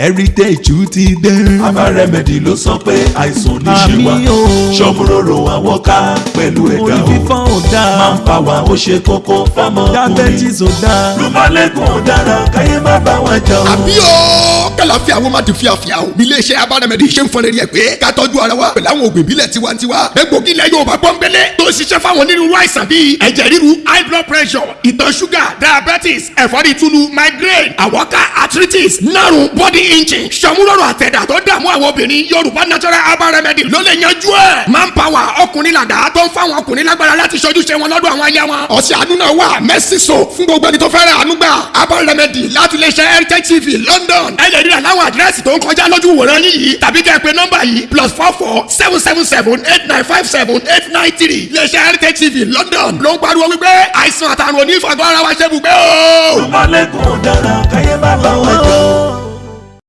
heritage ti dé. Aba Remedy ló sọ pé àìsàn ní ṣe wá Àmì o. ṣọmúròrò àwọn ká pẹ̀lú ẹ̀dá orí o fífọ́ ò dáa máa ń pa wá ó ṣe kókó fámọ́kùnrin diabetes ò dáa lùmọ̀lẹ́gùn ò dára káyé má bá wọn jà o. àbí o kàlàfíà wọn máa ti fíafíà o bí iléeṣẹ́ abánamẹ́dì ṣe ń fọn rẹ̀ pé ká tọ́jú ara wa pẹ̀lú àwọn òògùn ìbílẹ̀ tiwantiwa egbògi ilẹ̀ Yorùbá pọ́nbélé tó ń ṣiṣẹ́ fáwọn onírúurú àìsàn bíi ẹ̀jẹ̀ ríru high blood pressure ìtọ̀ ṣúgà diabetes ẹ̀fọ́rí túlù migraine àwọ̀ká arthritis nárùn body injury sọmúlọ́rọ̀ àtẹ̀dá tó dààmú àwọn obìnrin. Yorùbá natural herbal remedy ló lè yanjú ẹ̀. Manpower ọkùnrin làdá tó ń fáwọn ọkùnrin lágbára láti ṣojú ṣe wọn lọ́dọ̀ àwọn aya wọn. ọ̀sẹ̀ àánú náà wà mercy fún gbogbo ẹni tó fẹ́ràn àánú gbà herbal remedy láti ṣe heritage tv London ẹ lè rí àláwọn àdírẹ́sì tó ń kọjá lójú wòran yìí tàbí kẹ́ ẹ pè nọ́mbà yìí plus four four seven seven seven eight nine five seven eight nine three ṣe heritage tv London ló ń pariwo wípé àìsàn àtàrùn onífàgbọ́ ara wa ṣe bùgbé o. lùmọ̀lẹ́gùn ò dára káyé má o.